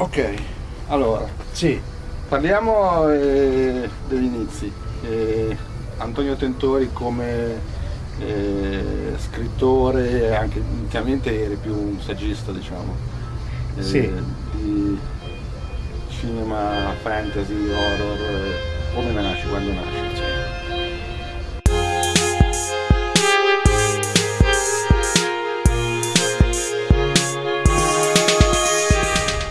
Ok, allora, Sì, parliamo eh, degli inizi. Eh, Antonio Tentori come eh, scrittore, anche inizialmente eri più un saggista, diciamo, eh, Sì. di cinema, fantasy, horror. eh, come nasce, quando nasce?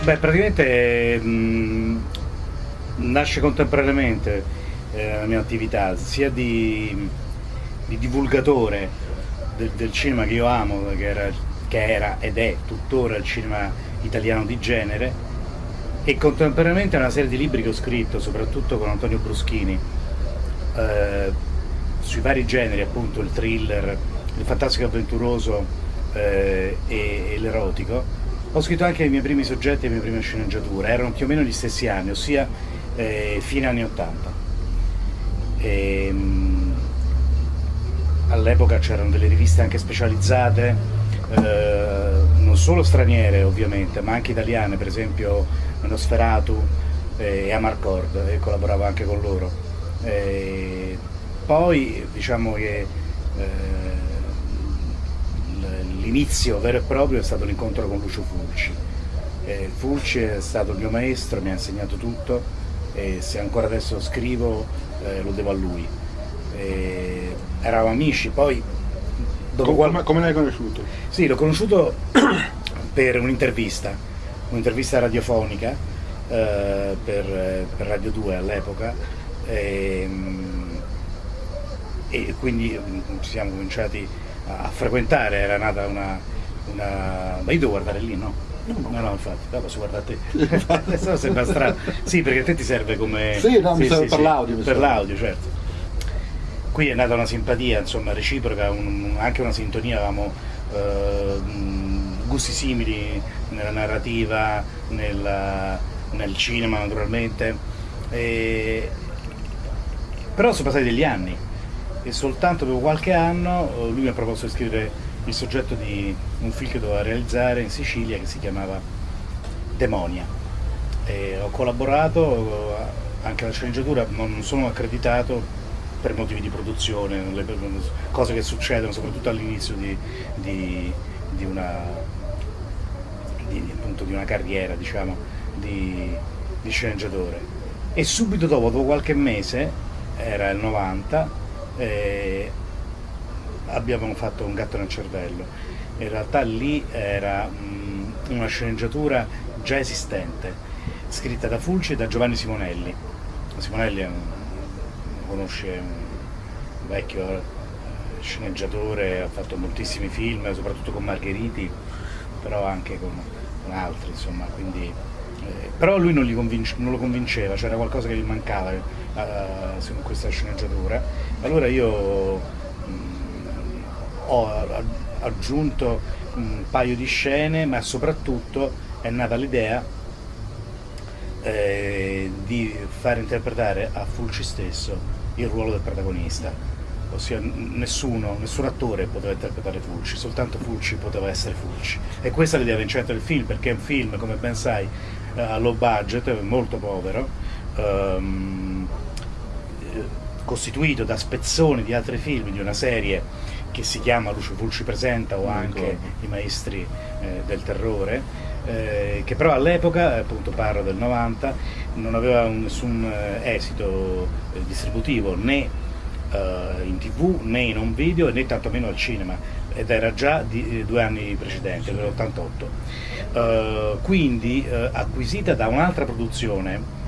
Beh praticamente mh, nasce contemporaneamente eh, la mia attività sia di, di divulgatore del, del cinema che io amo, che era, che era ed è tuttora il cinema italiano di genere, e contemporaneamente una serie di libri che ho scritto, soprattutto con Antonio Bruschini, eh, sui vari generi, appunto il thriller, il fantastico avventuroso eh, e, e l'erotico. Ho scritto anche i miei primi soggetti e le mie prime sceneggiature, erano più o meno gli stessi anni, ossia eh, fine anni 80. Ehm, all'epoca c'erano delle riviste anche specializzate, eh, non solo straniere ovviamente, ma anche italiane, per esempio Nosferatu e Amarcord, e collaboravo anche con loro. Eh, poi diciamo che eh, l'inizio vero e proprio è stato l'incontro con Lucio Fulci. Eh, Fulci è stato il mio maestro, mi ha insegnato tutto e se ancora adesso scrivo eh, lo devo a lui. Eh, eravamo amici, poi dopo qual- Come, come l'hai conosciuto? sì, l'ho conosciuto per un'intervista, un'intervista radiofonica eh, per, per Radio 2 all'epoca ehm, e, quindi mm, ci siamo cominciati a, frequentare, era nata una, una... Ma io devo guardare lì, no? No, no, infatti, no, posso guardare te. Adesso sembra strano. Sì, perché a te ti serve come... Sì, no, mi serve per l'audio, mi Per l'audio, certo qui è nata una simpatia insomma reciproca, un- anche una sintonia, avevamo eh, gusti simili nella narrativa, nella- nel cinema naturalmente, E- però sono passati degli anni e soltanto dopo qualche anno eh, lui mi ha proposto di scrivere il soggetto di un film che doveva realizzare in Sicilia che si chiamava Demonia. E ho collaborato eh, anche alla sceneggiatura, non sono accreditato per motivi di produzione, cose che succedono soprattutto all'inizio di, di- di di- una carriera diciamo, di, di sceneggiatore. E subito dopo, dopo qualche mese, era il 90, eh, abbiamo fatto un gatto nel cervello. In realtà lì era mm, una sceneggiatura già esistente, scritta da Fulci e da Giovanni Simonelli. Simonelli è un, conosce un vecchio eh, sceneggiatore, ha fatto moltissimi film, soprattutto con Margheriti, però anche con, con altri, insomma, quindi, eh, però lui non, convince- non lo convinceva, c'era qualcosa che gli mancava su questa sceneggiatura. Allora io mh, ho a- aggiunto un paio di scene, ma soprattutto è nata l'idea eh, di far interpretare a Fulci stesso il ruolo del protagonista, ossia nessuno, nessun attore poteva interpretare Fulci, soltanto Fulci poteva essere Fulci. E questa è l'idea vincente del film, perché è un film, come ben sai, eh, a low budget, molto povero, eh, costituito da spezzoni di altri film, di una serie che si chiama Lucio Fulci presenta o anche. I maestri eh, del terrore, eh, che però all'epoca, appunto parlo del 90, non aveva un- nessun eh, esito eh, distributivo né eh, in tv né in un video né tantomeno al cinema ed era già di due anni precedenti, nell'88. Eh, quindi eh, acquisita da un'altra produzione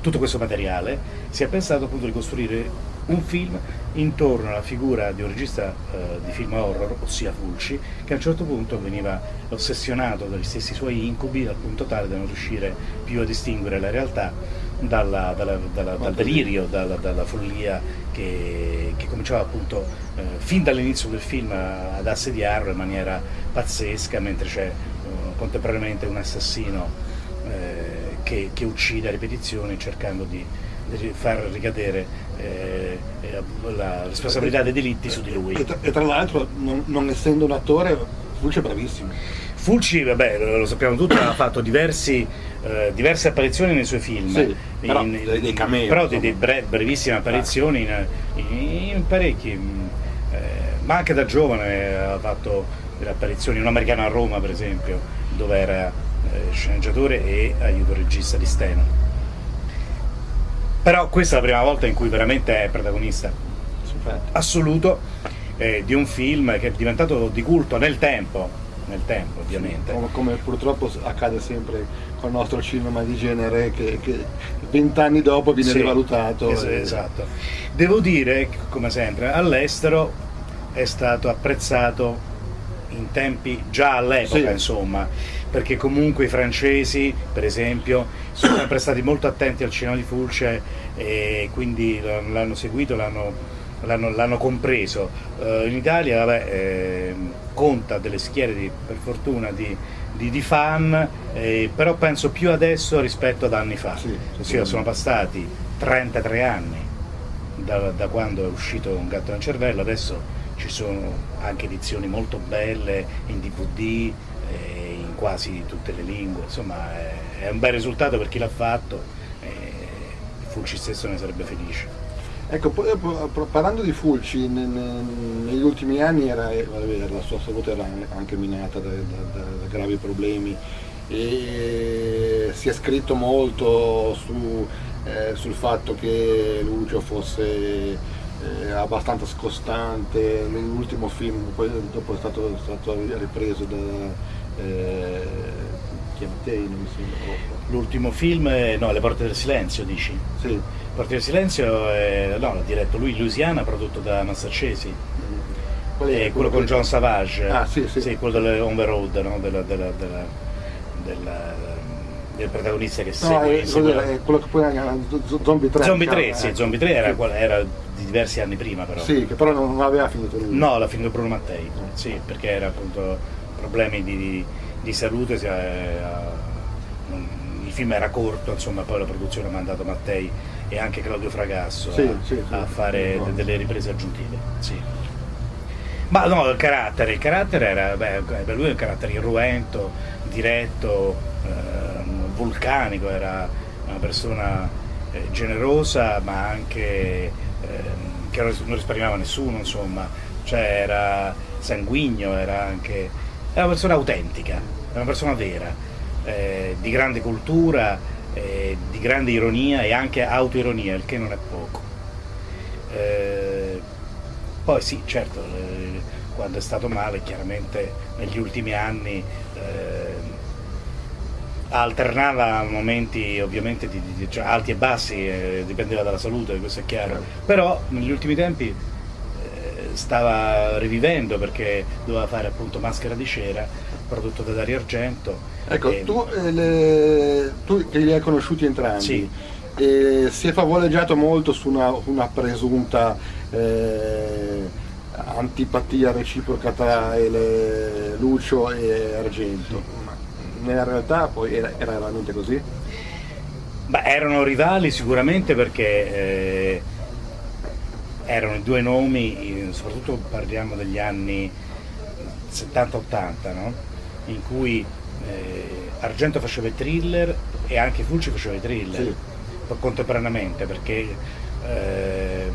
tutto questo materiale, si è pensato appunto di costruire un film intorno alla figura di un regista eh, di film horror, ossia Fulci, che a un certo punto veniva ossessionato dagli stessi suoi incubi al punto tale da non riuscire più a distinguere la realtà dalla- dalla- dalla- dal delirio, dalla, follia che, che cominciava appunto eh, fin dall'inizio del film ad assediarlo in maniera pazzesca, mentre c'è eh, contemporaneamente un assassino eh, che, che uccide a ripetizioni cercando di far ricadere eh, eh, la responsabilità dei delitti su di lui. E tra, tra l'altro, non, non essendo un attore, Fulci è bravissimo. Fulci, vabbè, lo, sappiamo tutti, ha fatto diversi, eh, diverse apparizioni nei suoi film. Sì, però dei, dei cameo. Però dei, dei bre, brevissime apparizioni in, in, in parecchi. Eh, ma anche da giovane ha fatto delle apparizioni, un americano a Roma per esempio, dove era eh, sceneggiatore e aiuto regista di Steno. Però questa è la prima volta in cui veramente è protagonista assoluto eh, di un film che è diventato di culto nel tempo, nel tempo ovviamente. Come, come, purtroppo accade sempre con il nostro cinema di genere che vent'anni dopo viene sì, rivalutato. Es e... Esatto. Devo dire, come sempre, all'estero è stato apprezzato in tempi già all'epoca, sì. insomma, perché comunque i francesi, per esempio, sono sempre stati molto attenti al cinema di Fulce e quindi l'hanno seguito, l'hanno compreso. Uh, in Italia vabbè, eh, conta delle schiere di, per fortuna di, di, di fan, eh, però penso più adesso rispetto ad anni fa, sì, ossia sono passati 33 anni da, da quando è uscito Un gatto nel cervello, adesso ci sono anche edizioni molto belle in DVD, quasi tutte le lingue, insomma è, un bel risultato per chi l'ha fatto e Fulci stesso ne sarebbe felice. Ecco, parlando di Fulci, negli ultimi anni era, la sua salute era anche minata da, da, da gravi problemi e si è scritto molto su, eh, sul fatto che Lucio fosse eh, abbastanza scostante, l'ultimo film poi dopo è stato, stato ripreso da eh, Chiamatei, non mi sembra. L'ultimo film, è, no, Le porte del silenzio dici? Sì. Le porte del silenzio, è, no, l'ha diretto lui, Louisiana, prodotto da Massaccesi. Qual è? quello con John Savage, ah, sì, sì. sì quello delle On the Road, no? della, della, della, del protagonista che no, segue. È, quello, è quello che poi era Zombie 3. Zombie 3, sì, Zombie 3 era, era di diversi anni prima però. Sì, che però non aveva finito lui. No, l'ha finito Bruno Mattei, sì, perché era appunto problemi di, di, di salute, si, eh, il film era corto, insomma poi la produzione ha mandato Mattei e anche Claudio Fragasso sì, a, sì, sì, a, fare delle riprese aggiuntive. Sì. Ma no, il carattere, il carattere era, beh, per lui è un carattere irruento, diretto, eh, vulcanico, era una persona eh, generosa ma anche Ehm, che non risparmiava nessuno, insomma, cioè era sanguigno, era anche era una persona autentica, era una persona vera, eh, di grande cultura, eh, di grande ironia e anche autoironia, il che non è poco. Eh, poi sì, certo, eh, quando è stato male, chiaramente negli ultimi anni eh, alternava momenti ovviamente di, di, cioè alti e bassi, eh, dipendeva dalla salute, questo è chiaro, però negli ultimi tempi stava rivivendo perché doveva fare appunto Maschera di cera, prodotto da Dario Argento. Ecco, e... tu, eh, le... tu, che li hai conosciuti entrambi, sì. si è favoleggiato molto su una, una presunta eh, antipatia reciproca tra le, Lucio e Argento. Sì nella realtà poi era, era veramente così? Beh, erano rivali sicuramente perché eh, erano due nomi, soprattutto parliamo degli anni 70-80, no? in cui eh, Argento faceva i thriller e anche Fulci faceva i thriller sì. contemporaneamente perché eh,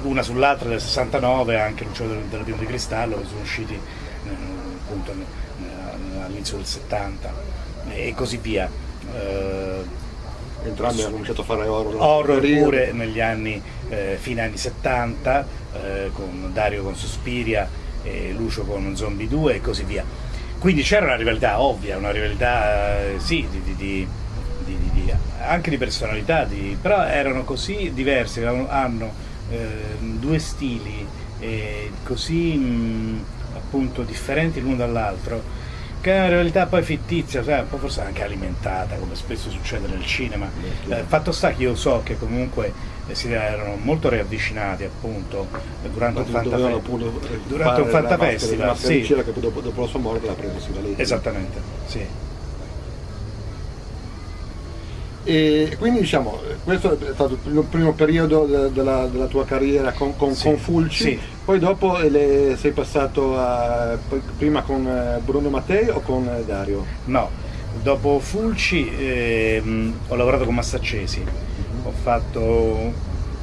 l'una sull'altra del 69 anche Lucio della Piuma di Cristallo che sono usciti eh, appunto all'inizio del 70 e così via. Eh, Entrambi hanno cominciato a fare horror. Horror pure negli anni, eh, fine anni 70, eh, con Dario con Suspiria, e Lucio con Zombie 2 e così via. Quindi c'era una rivalità ovvia, una rivalità eh, sì, di, di, di, anche di personalità, però erano così diversi, hanno ehm, due stili così mh, appunto differenti l'uno dall'altro che è una realtà poi fittizia, cioè, un po' forse anche alimentata, come spesso succede nel cinema. Eh, fatto sta che io so che comunque eh, si erano molto riavvicinati appunto durante un Fanta, durante un Fanta Festival. Sì. Che dopo, dopo, la sua morte l'ha Sivalesi. Esattamente, sì. E quindi diciamo, questo è stato il primo periodo de della, della, tua carriera con, con, sì, con Fulci, sì. poi dopo le, sei passato a, prima con eh, Bruno Mattei o con eh, Dario? No, dopo Fulci eh, ho lavorato con Massaccesi, mm -hmm. ho fatto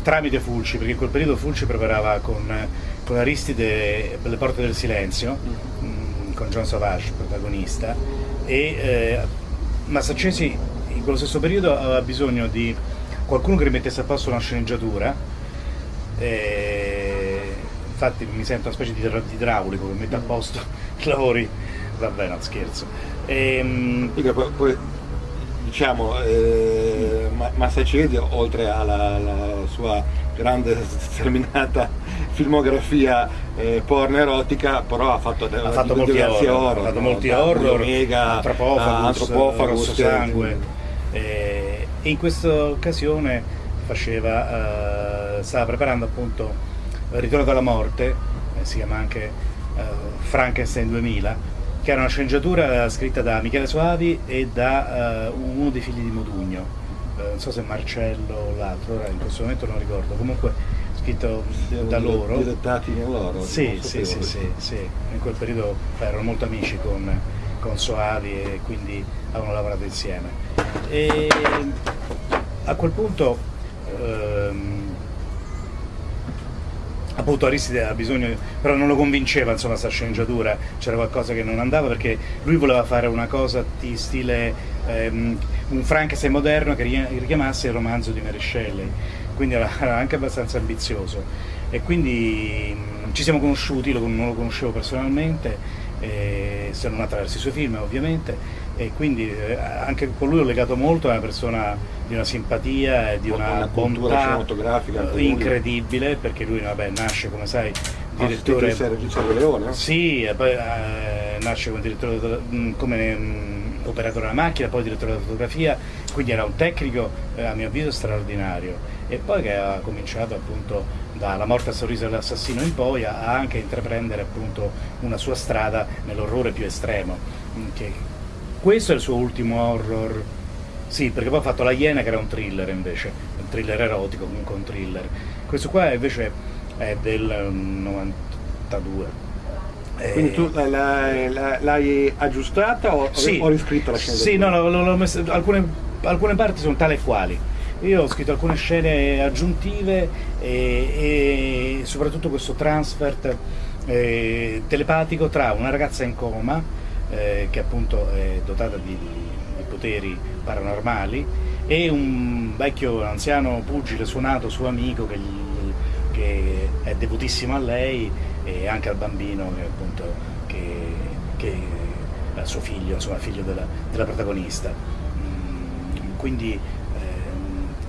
tramite Fulci, perché in quel periodo Fulci preparava con, con Aristide Le Porte del Silenzio, mm -hmm. con John Savage, protagonista, e eh, Massaccesi in quello stesso periodo aveva bisogno di qualcuno che rimettesse a posto una sceneggiatura e infatti mi sento una specie di idraulico che mette a posto i lavori. Vabbè no scherzo. E, ehm, poi, poi, diciamo eh, Massacedi oltre alla, sua grande sterminata filmografia eh, porno erotica però ha fatto, ha fatto molti horror, ha fatto molti horror Omega, Antropofagus, Antropofagus Rosso Sangue e in questa occasione faceva, uh, stava preparando appunto il Ritorno dalla morte, eh, si chiama anche uh, Frankenstein 2000, che era una sceneggiatura scritta da Michele Soavi e da uh, uno dei figli di Modugno, non so se Marcello o l'altro, ora in questo momento non ricordo, comunque scritto da loro. Direttati in loro? Sì, sì, sì, sì, sì, in quel periodo erano molto amici con, con Soavi e quindi avevano lavorato insieme. E a quel punto ehm, appunto Aristide ha bisogno, però non lo convinceva insomma questa sceneggiatura, c'era qualcosa che non andava perché lui voleva fare una cosa di stile ehm, un Frankenstein moderno che richiamasse il romanzo di Mary quindi era, anche abbastanza ambizioso. E quindi mh, ci siamo conosciuti, non lo conoscevo personalmente, eh, se non attraverso i suoi film ovviamente e quindi eh, anche con lui ho legato molto, è una persona di una simpatia e di una, una bontà cinematografica incredibile perché lui vabbè, nasce come sai direttore di Leone sì, poi eh, nasce come direttore mm, come mh, mm, operatore della macchina, poi direttore della fotografia, quindi era un tecnico eh, a mio avviso straordinario. E poi che ha cominciato appunto dalla morte a sorriso dell'assassino in poi a anche intraprendere appunto una sua strada nell'orrore più estremo mm, che questo è il suo ultimo horror. Sì, perché poi ha fatto La Iena che era un thriller invece, un thriller erotico, comunque un thriller. Questo qua invece è del 92. Quindi tu l'hai aggiustata o, sì, o riscritta la scena? Sì, no, no, messo, alcune, alcune parti sono tale quali. Io ho scritto alcune scene aggiuntive e, e soprattutto questo transfert eh, telepatico tra una ragazza in coma eh, che appunto è dotata di, di, poteri paranormali e un vecchio anziano pugile suonato suo amico che, gli, che è devotissimo a lei e anche al bambino che appunto che, che suo figlio, insomma figlio della, della protagonista. Mm, quindi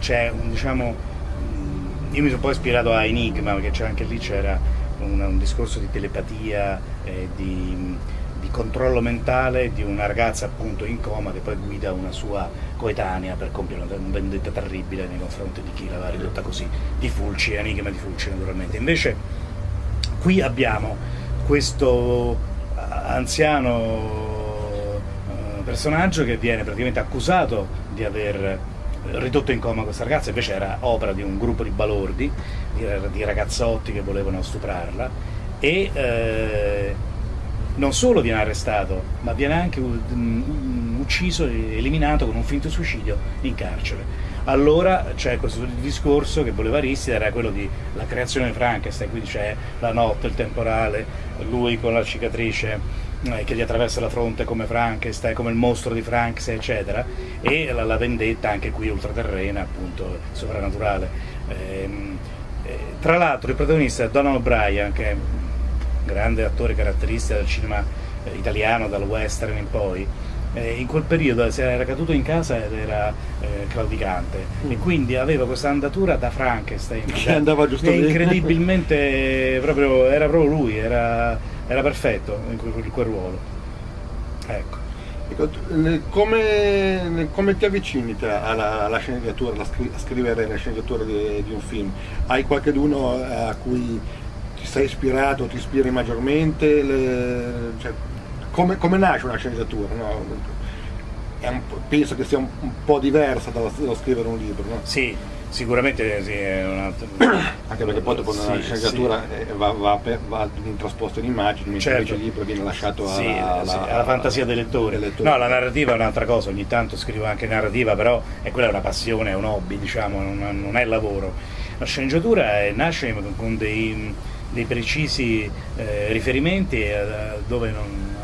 c'è un diciamo mm, io mi sono poi ispirato a Enigma perché anche lì c'era un, un, discorso di telepatia, eh, di, di controllo mentale di una ragazza appunto in coma che poi guida una sua coetanea per compiere una vendetta terribile nei confronti di chi l'aveva ridotta così, di Fulci, enigma di Fulci naturalmente. Invece qui abbiamo questo eh, anziano eh, personaggio che viene praticamente accusato di aver ridotto in coma questa ragazza, invece era opera di un gruppo di balordi, di, ragazzotti che volevano stuprarla e eh, non solo viene arrestato, ma viene anche ucciso, eliminato con un finto suicidio in carcere. Allora c'è questo discorso che voleva Aristide, era quello di la creazione Frankenstein, quindi c'è la notte, il temporale, lui con la cicatrice eh, che gli attraversa la fronte come Frankenstein, come il mostro di Frankenstein, eccetera, e la, la vendetta anche qui ultraterrena, appunto, sovrannaturale. Ehm, eh, tra l'altro il protagonista è Donald O'Brien, che grande attore caratteristica del cinema eh, italiano, dal western in poi, eh, in quel periodo si era caduto in casa ed era eh, claudicante mm. e quindi aveva questa andatura da Frankenstein che andava giusto incredibilmente proprio, era proprio lui era, era perfetto in quel, quel ruolo ecco. ecco come, come, ti avvicini alla, alla sceneggiatura, a scrivere la sceneggiatura di, di un film? Hai qualcuno a cui ti sei ispirato, ti ispiri maggiormente? Le, cioè, come, come, nasce una sceneggiatura? No? Un, penso che sia un, un po' diversa dallo, scrivere un libro. No? Sì, sicuramente sì, è una... Anche perché poi dopo sì, sceneggiatura sì. va, va, va, trasposto in immagini, mentre certo. il libro viene lasciato alla, sì, alla, alla fantasia dei lettori. dei lettori. No, la narrativa è un'altra cosa, ogni tanto scrivo anche narrativa, però è quella è una passione, è un hobby, diciamo, non, non è lavoro. La sceneggiatura nasce con dei, dei precisi eh, riferimenti eh, dove non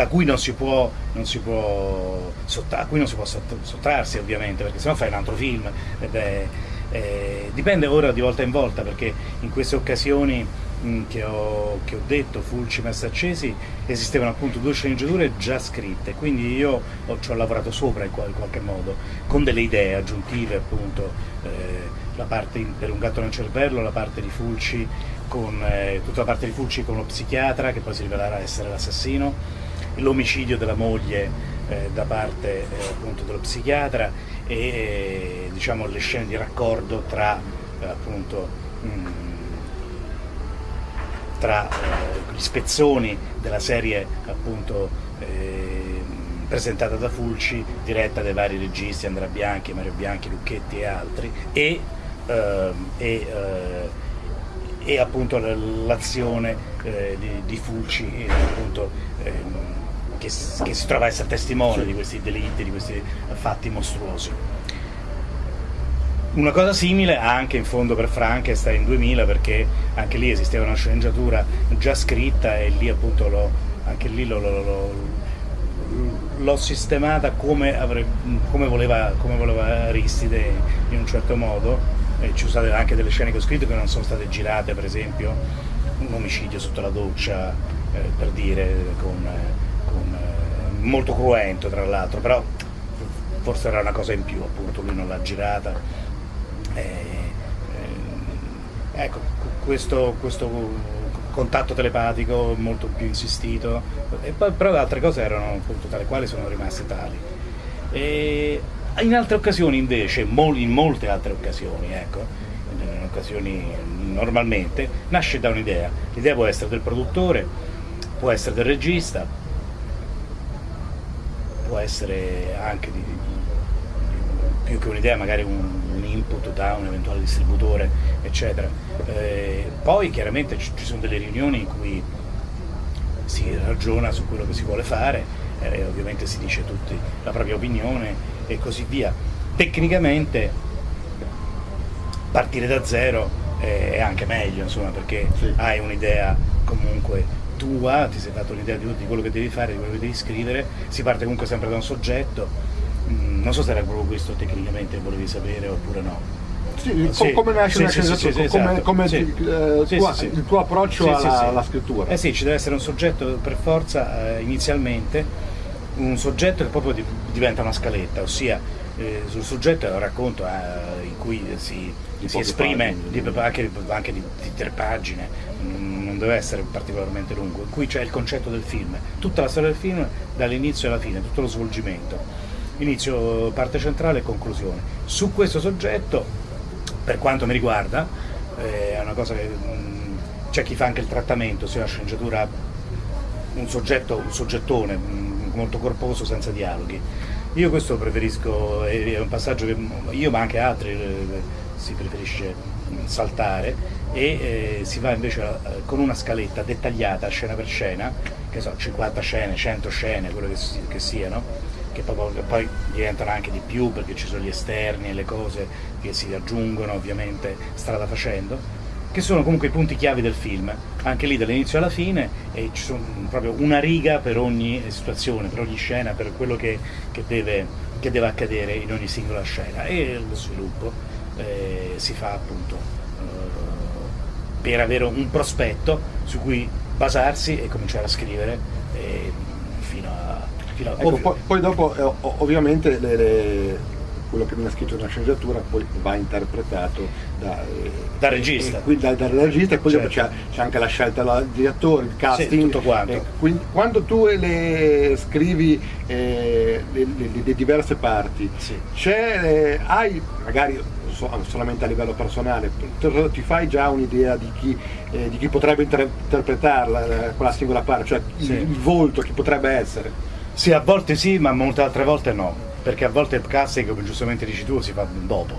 da cui non si può, non si può, a cui non si può sottrarsi ovviamente, perché sennò fai un altro film. È, eh, dipende ora di volta in volta, perché in queste occasioni mh, che, ho, che, ho, detto, Fulci, Messa Accesi, esistevano appunto due sceneggiature già scritte, quindi io ho, ci ho lavorato sopra in, in, qualche modo, con delle idee aggiuntive appunto, eh, la parte in, per un gatto nel cervello, la parte di Fulci con eh, tutta la parte di Fulci con lo psichiatra che poi si rivelerà essere l'assassino l'omicidio della moglie eh, da parte eh, appunto dello psichiatra e eh, diciamo, le scene di raccordo tra eh, appunto mh, mm, tra eh, gli spezzoni della serie appunto eh, presentata da Fulci, diretta dai vari registi, Andrea Bianchi, Mario Bianchi, Lucchetti e altri, e, e, e appunto l'azione di, di, Fulci appunto, che, che si trova a essere testimone di questi delitti, di questi fatti mostruosi. Una cosa simile anche in fondo per Frankenstein 2000 perché anche lì esisteva una sceneggiatura già scritta e lì appunto lo, anche lì l'ho sistemata come, avrebbe, come, voleva, come, voleva, Aristide in un certo modo e ci sono state anche delle scene che ho scritto che non sono state girate per esempio un omicidio sotto la doccia eh, per dire con eh, molto cruento tra l'altro, però forse era una cosa in più, appunto, lui non l'ha girata. E, eh, ecco, questo, questo, contatto telepatico molto più insistito, e poi, però altre cose erano appunto tale quali sono rimaste tali. E in altre occasioni invece, in molte altre occasioni, ecco, in occasioni normalmente, nasce da un'idea. L'idea può essere del produttore, può essere del regista, può essere anche di, più che un'idea, magari un, un, input da un eventuale distributore, eccetera. Eh, poi chiaramente ci, ci, sono delle riunioni in cui si ragiona su quello che si vuole fare, eh, ovviamente si dice tutti la propria opinione e così via. Tecnicamente partire da zero è anche meglio, insomma, perché sì. hai un'idea comunque tua, ti sei dato l'idea di, di, quello che devi fare, di quello che devi scrivere, si parte comunque sempre da un soggetto, mm, non so se era proprio questo tecnicamente volevi sapere oppure no. Sì, sì, come nasce sì, una sì, come, come il, tuo, il, tuo, approccio alla, alla, scrittura. Eh sì, ci deve essere un soggetto per forza eh, inizialmente, un soggetto che proprio diventa una scaletta, ossia eh, sul soggetto è un racconto eh, in cui si, si esprime di, anche, anche di, di, tre pagine, non deve essere particolarmente lungo, cui c'è il concetto del film, tutta la storia del film dall'inizio alla fine, tutto lo svolgimento, inizio, parte centrale e conclusione. Su questo soggetto, per quanto mi riguarda, eh, è una cosa che mm, c'è chi fa anche il trattamento, sia la sceneggiatura un soggetto, un soggettone mm, molto corposo senza dialoghi. Io questo preferisco, è un passaggio che io ma anche altri eh, si preferisce saltare e eh, si va invece eh, con una scaletta dettagliata scena per scena, che so, 50 scene, 100 scene, quello che, che siano, che poi, che poi, diventano anche di più perché ci sono gli esterni e le cose che si aggiungono ovviamente strada facendo che sono comunque i punti chiavi del film, anche lì dall'inizio alla fine, e ci sono proprio una riga per ogni situazione, per ogni scena, per quello che, che, deve, che deve, accadere in ogni singola scena. E lo sviluppo eh, si fa appunto eh, per avere un prospetto su cui basarsi e cominciare a scrivere eh, fino a... Fino a ecco, poi, poi, dopo eh, ovviamente le, le quello che viene scritto nella sceneggiatura poi va interpretato da, eh, dal regista. E, da, dal regista e poi certo. c'è, c'è, anche la scelta degli attori, il casting. Sì. Eh, quindi, quando tu le scrivi eh, le, le, le, diverse parti, sì. eh, hai magari solamente a livello personale, ti fai già un'idea di chi, eh, di chi potrebbe inter interpretarla, quella singola parte, cioè sì. il, il volto, chi potrebbe essere? Sì, a volte sì, ma molte altre volte no, perché a volte il casting, come giustamente dici tu, si fa dopo,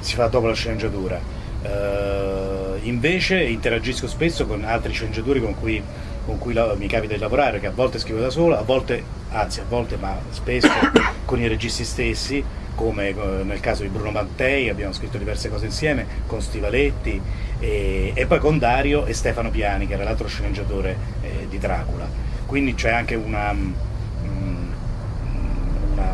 si fa dopo la sceneggiatura. Uh, invece interagisco spesso con altri sceneggiatori con cui, con cui la, mi capita di lavorare, che a volte scrivo da solo, a volte, anzi a volte, ma spesso con i registi stessi, come eh, nel caso di Bruno Mattei, abbiamo scritto diverse cose insieme, con Stivaletti e, e poi con Dario e Stefano Piani, che era l'altro sceneggiatore eh, di Dracula. Quindi c'è anche una una,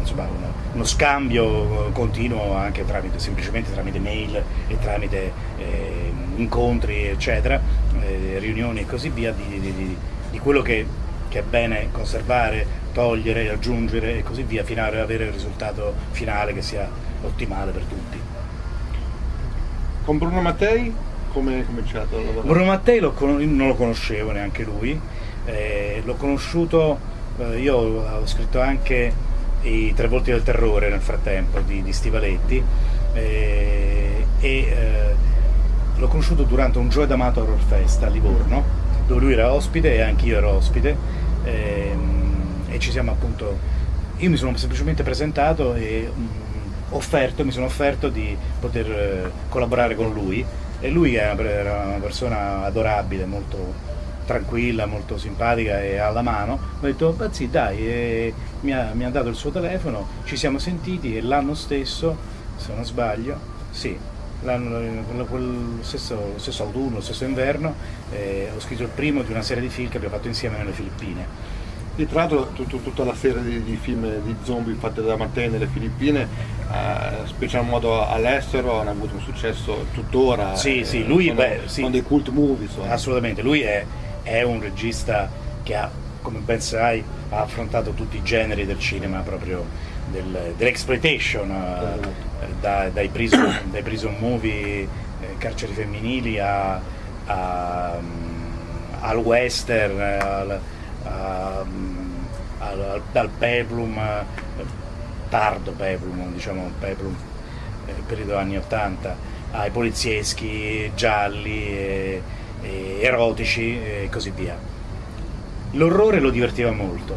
insomma, una, uno scambio continuo anche tramite, semplicemente tramite mail e tramite eh, incontri, eccetera, eh, riunioni e così via, di, di, di, di quello che, che, è bene conservare, togliere, aggiungere e così via, fino ad avere il risultato finale che sia ottimale per tutti. Con Bruno Mattei come è cominciato a lavorare? Bruno Mattei lo, non lo conoscevo neanche lui, eh, l'ho conosciuto, eh, io ho scritto anche i Tre Volti del Terrore nel frattempo di, di Stivaletti eh, e eh, l'ho conosciuto durante un Joy D'Amato Horror Fest a Livorno dove lui era ospite e anche io ero ospite ehm, e ci siamo appunto io mi sono semplicemente presentato e mm, offerto, mi sono offerto di poter eh, collaborare con lui. E lui era una persona adorabile, molto tranquilla, molto simpatica e alla mano, ho detto, beh sì dai, mi, ha, mi ha dato il suo telefono, ci siamo sentiti e l'anno stesso, se non sbaglio, sì, quel stesso, stesso, autunno, lo stesso inverno, eh, ho scritto il primo di una serie di film che abbiamo fatto insieme nelle Filippine. E tra l'altro tutta la serie di, di, film di zombie fatte da Mattei nelle Filippine, eh, special modo all'estero, hanno avuto un successo tuttora. Sì, eh, sì, lui sono, beh, sì. sono dei cult movie. Sono. Assolutamente, lui è è un regista che ha, come ben sai, ha affrontato tutti i generi del cinema proprio del, dell'exploitation, eh, da, dai, prison, dai, prison, movie, eh, carceri femminili a, a, um, al western, al, a, al, al peplum, eh, tardo peplum, diciamo peplum, eh, periodo anni 80, ai polizieschi gialli. E, erotici e così via. L'orrore lo divertiva molto,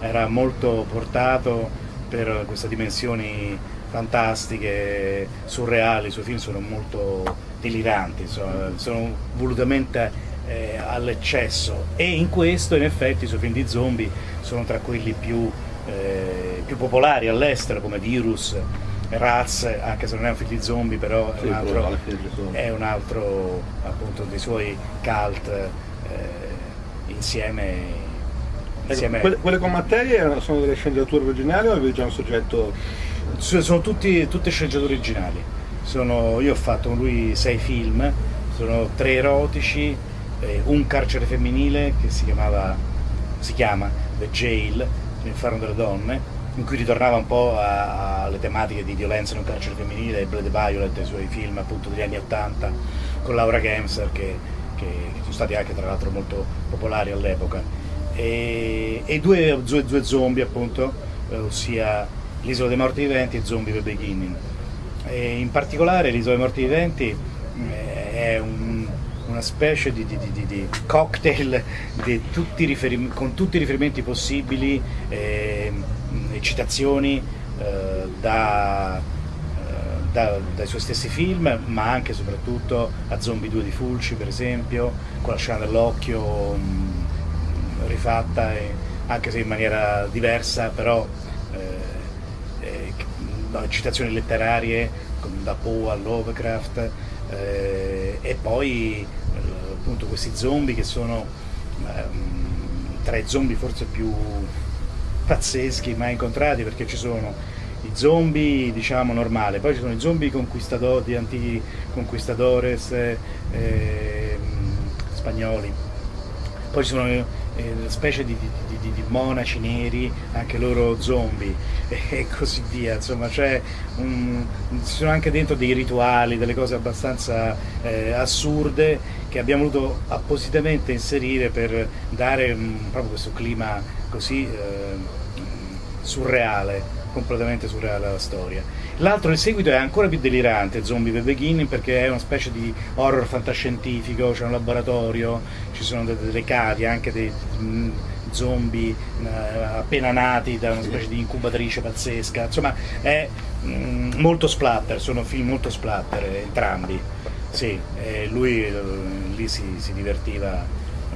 era molto portato per queste dimensioni fantastiche, surreali, i suoi film sono molto deliranti, sono, sono volutamente eh, all'eccesso. E in questo in effetti i suoi film di zombie sono tra quelli più, eh, più popolari all'estero come Virus, Raz, anche se non è un film di zombie, però sì, è, un altro, è un altro appunto dei suoi cult eh, insieme, ecco, insieme... Quelle, quelle, con Mattei sono delle sceneggiature originali o avevi già un soggetto? Sono tutti, tutte sceneggiature originali. Sono, io ho fatto con lui sei film, sono tre erotici, eh, un carcere femminile che si chiamava, si chiama The Jail, l'inferno delle donne, in cui ritornava un po' alle tematiche di violenza un carcere femminile, Blade Violet, i suoi film appunto degli anni 80 con Laura Gemser che, che, che sono stati anche tra l'altro molto popolari all'epoca e, e due, due, due, zombie appunto, eh, ossia L'isola dei morti viventi e Zombie the Beginning. E in particolare l'isola dei morti viventi eh, è un, una specie di, di, di, di cocktail tutti con tutti i riferimenti possibili. Eh, citazioni eh, da, eh, da, dai suoi stessi film, ma anche e soprattutto a Zombie 2 di Fulci per esempio, con la scena dell'occhio mm, rifatta, e, anche se in maniera diversa, però eh, eh, citazioni letterarie da Poe a Lovecraft e poi appunto questi zombie che sono ehm, tra i zombie forse più pazzeschi mai incontrati perché ci sono i zombie diciamo normali, poi ci sono i zombie conquistador, di antichi conquistadores eh, eh, spagnoli, poi ci sono eh, specie di, di, di, di, monaci neri, anche loro zombie e, così via, insomma c'è un, ci sono anche dentro dei rituali, delle cose abbastanza eh, assurde che abbiamo voluto appositamente inserire per dare um, proprio questo clima così eh, surreale completamente surreale alla storia. L'altro, il seguito, è ancora più delirante, Zombie the Beginning, perché è una specie di horror fantascientifico, c'è un laboratorio, ci sono delle cavie, anche dei, zombie eh, appena nati da una specie di incubatrice pazzesca, insomma è mh, molto splatter, sono film molto splatter entrambi, sì, lui eh, lì si, si divertiva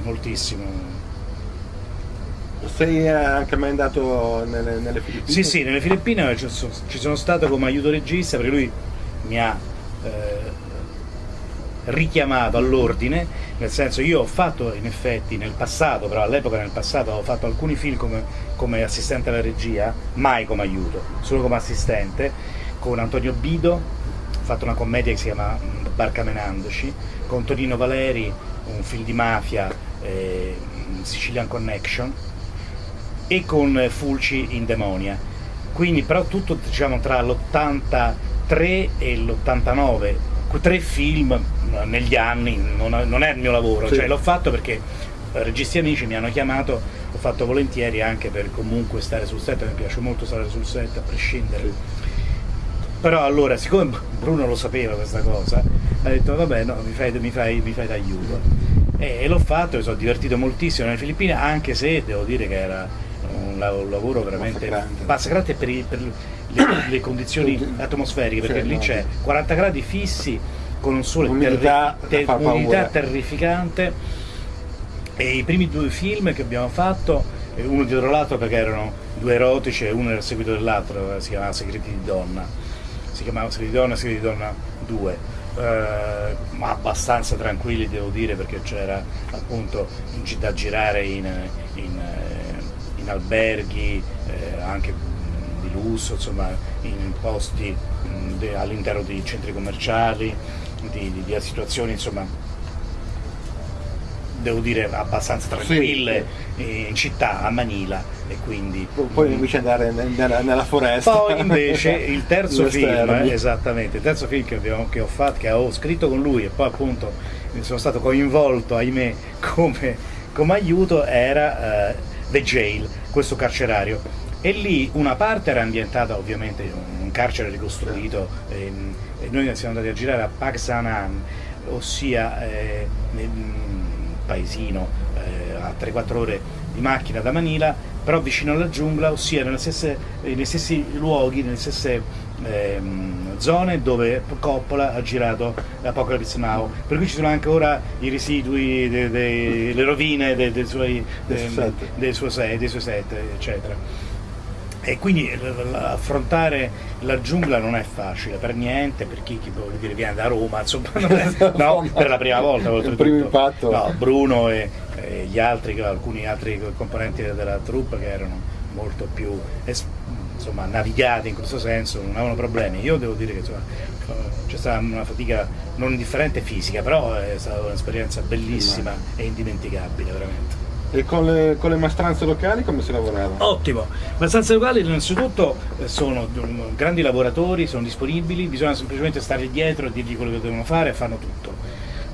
moltissimo. Sei anche mai andato nelle, nelle, Filippine? Sì, sì, nelle Filippine ci sono stato come aiuto regista perché lui mi ha eh, richiamato all'ordine, nel senso io ho fatto in effetti nel passato, però all'epoca nel passato ho fatto alcuni film come, come assistente alla regia, mai come aiuto, solo come assistente, con Antonio Bido, ho fatto una commedia che si chiama Barcamenandoci, con Tonino Valeri, un film di mafia, eh, Sicilian Connection, e con Fulci in Demonia. Quindi però tutto diciamo tra l'83 e l'89, tre film negli anni, non, non è il mio lavoro, sì. cioè l'ho fatto perché registi amici mi hanno chiamato, l'ho fatto volentieri anche per comunque stare sul set, mi piace molto stare sul set a prescindere. Sì. Però allora, siccome Bruno lo sapeva questa cosa, ha detto vabbè no, mi fai, mi fai, mi fai d'aiuto. E, e l'ho fatto, mi sono divertito moltissimo nelle Filippine, anche se devo dire che era un, lavoro veramente massacrante per, i, per le, le, condizioni atmosferiche, perché sì, lì no. c'è 40 gradi fissi con un sole umidità, terri ter umidità terrificante. E i primi due film che abbiamo fatto eh, uno dietro l'altro perché erano due erotici e uno era seguito dell'altro eh, si chiamava Segreti di Donna. Si chiamava Segreti di Donna e Segreti di Donna 2 eh, ma abbastanza tranquilli devo dire perché c'era appunto da girare in, in, eh, alberghi eh, anche di lusso insomma in posti all'interno di centri commerciali di, di, di situazioni insomma devo dire abbastanza tranquille sì. in città a Manila e quindi poi invece andare nella, nella foresta poi invece il terzo film esattamente il terzo film che, abbiamo, che, ho fatto che ho scritto con lui e poi appunto sono stato coinvolto ahimè come, come aiuto era uh, The Jail questo carcerario. E lì una parte era ambientata ovviamente in un carcere ricostruito ehm, e noi siamo andati a girare a Paksanan, ossia eh, paesino eh, a 3-4 ore di macchina da Manila, però vicino alla giungla, ossia nelle stesse, nei stessi luoghi, nelle stesse ehm, zone dove Coppola ha girato Apocalypse Now, per cui ci sono anche ora i residui, de, de, le rovine de, dei suoi, dei suoi set, eccetera e quindi affrontare la giungla non è facile per niente, per chi, chi dire, viene da Roma, insomma, è, no, per la prima volta. Il primo impatto. No, Bruno e, e, gli altri, alcuni altri componenti della troupe che erano molto più insomma, navigati in questo senso, non avevano problemi. Io devo dire che c'è stata una fatica non indifferente fisica, però è stata un'esperienza bellissima e indimenticabile veramente. E con le, con le, maestranze locali come si lavorava? Ottimo, maestranze locali innanzitutto eh, sono grandi lavoratori, sono disponibili, bisogna semplicemente stare dietro e dirgli quello che devono fare e fanno tutto.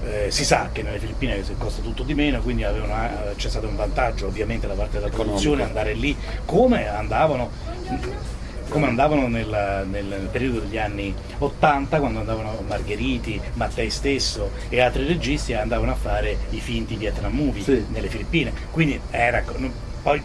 Eh, si sa che nelle Filippine costa tutto di meno, quindi eh, c'è stato un vantaggio ovviamente da parte della produzione andare lì come andavano come andavano nel, nel, periodo degli anni 80 quando andavano Margheriti, Mattei stesso e altri registi andavano a fare i finti Vietnam movie sì. nelle Filippine quindi era, poi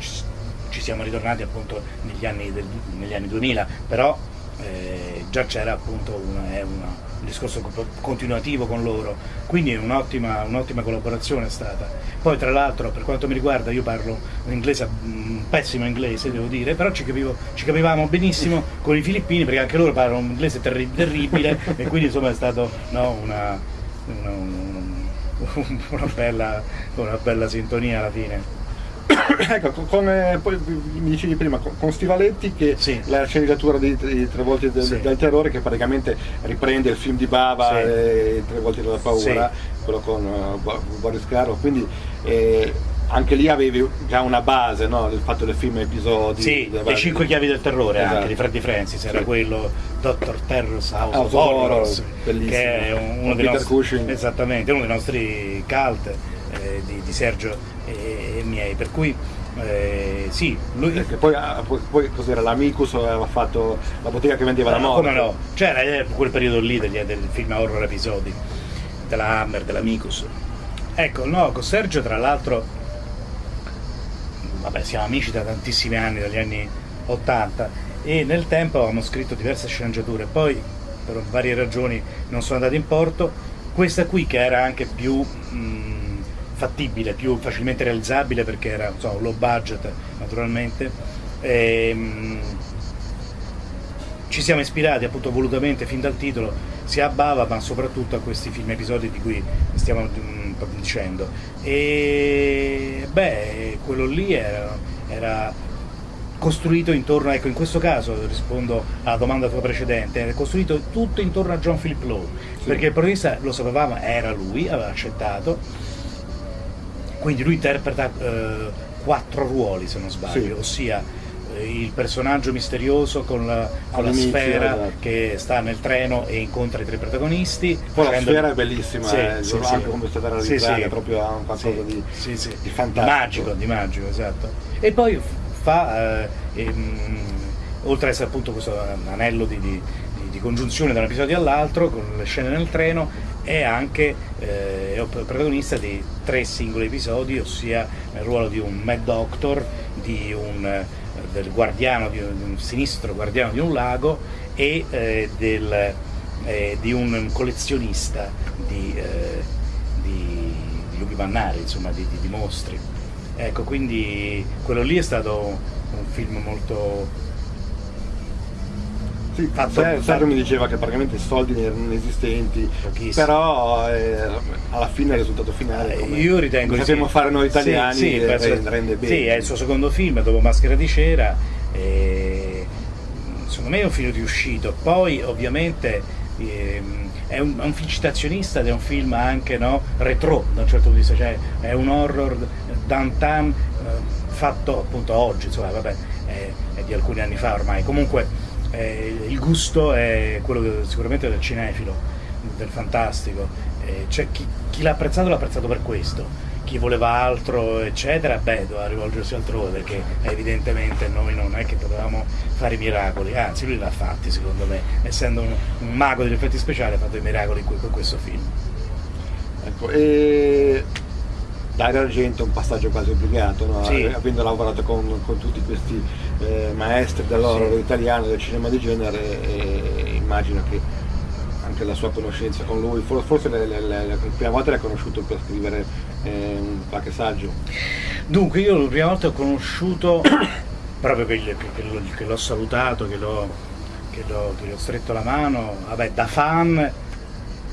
ci siamo ritornati appunto negli anni, del, negli anni 2000 però eh, già c'era appunto una, una un discorso continuativo con loro, quindi un'ottima, un'ottima collaborazione è stata. Poi tra l'altro per quanto mi riguarda io parlo un inglese, un pessimo inglese devo dire, però ci, capivo, ci, capivamo benissimo con i filippini perché anche loro parlano un inglese terri terribile e quindi insomma è stata no, una, una, una, bella, una bella sintonia alla fine. ecco, con, eh, poi mi dicevi prima, con, con Stivaletti che sì. la sceneggiatura di, di Tre volte del, sì. del, terrore che praticamente riprende il film di Bava sì. e Tre volte della paura, quello con uh, Boris Caro, quindi eh, anche lì avevi già una base, no? il fatto del film episodi. Sì, le cinque chiavi del terrore esatto. anche di Freddy Francis, era quello Dr. Terror's House, House of Horrors, che è uno dei, nostri, esattamente, uno dei nostri cult eh, di, di Sergio e, e miei, per cui eh, sì, lui... Perché poi, ah, poi cos'era l'Amicus aveva fatto la bottega che vendeva la morte. No, no, c'era eh, quel periodo lì degli, del film horror episodi, della Hammer, dell'Amicus. Ecco, no, con Sergio tra l'altro vabbè, siamo amici da tantissimi anni, dagli anni 80 e nel tempo avevamo scritto diverse sceneggiature, poi per varie ragioni non sono andate in porto, questa qui che era anche più mh, fattibile, più facilmente realizzabile perché era so, low budget naturalmente, e, mh, ci siamo ispirati appunto volutamente fin dal titolo sia a Bava ma soprattutto a questi film episodi di cui stiamo mh, dicendo. E beh quello lì era, era costruito intorno, ecco in questo caso rispondo alla domanda tua precedente, è costruito tutto intorno a John Philip Lowe, sì. perché il protagonista lo sapevamo, era lui, aveva accettato, quindi lui interpreta eh, quattro ruoli se non sbaglio, sì. ossia eh, il personaggio misterioso con la, con la sfera esatto. che sta nel treno e incontra i tre protagonisti. Poi la sfera è bellissima, sì, eh, sì, anche sì. come è stata realizzata, sì, sì. proprio ha un qualcosa di, di, fantastico. Magico, di magico, esatto. E poi fa, eh, ehm, oltre ad essere appunto questo anello di, di, di congiunzione da un episodio all'altro, con le scene nel treno, è anche eh, protagonista di tre singoli episodi, ossia nel ruolo di un Mad Doctor, di un, eh, del guardiano, di un, di un, sinistro guardiano di un lago e eh, del, eh, di un collezionista di, eh, di, di lunghi mannari, insomma, di, di mostri. Ecco, quindi quello lì è stato un film molto... Sì, fatto, Sergio mi diceva che praticamente i soldi erano inesistenti, però eh, alla fine il risultato finale come, io ritengo come sappiamo sì. fare noi italiani sì, sì, rende, rende, bene. Sì, è il suo secondo film dopo Maschera di Cera e secondo me è un film riuscito, poi ovviamente ehm, è un, un, film citazionista ed è un film anche no, retro da un certo punto di vista, cioè è un horror downtown eh, fatto appunto oggi, insomma vabbè, è, è, di alcuni anni fa ormai, comunque eh, il gusto è quello che, sicuramente del cinefilo, del fantastico, eh, cioè, chi, chi l'ha apprezzato l'ha apprezzato per questo, chi voleva altro eccetera, beh doveva rivolgersi altrove perché evidentemente noi non è che potevamo fare i miracoli, anzi lui l'ha fatti secondo me, essendo un, un, mago degli effetti speciali ha fatto i miracoli con questo film. Ecco, e Dario Argento è un passaggio quasi obbligato, no? sì. avendo lavorato con, con tutti questi eh, maestri dell'horror sì. italiano, del cinema di genere, e immagino che anche la sua conoscenza con lui, forse le, le, le, la prima volta l'ha conosciuto per scrivere eh, qualche saggio. Dunque io la prima volta ho conosciuto, proprio che, che, l'ho salutato, che l'ho, che l'ho stretto la mano, vabbè da fan,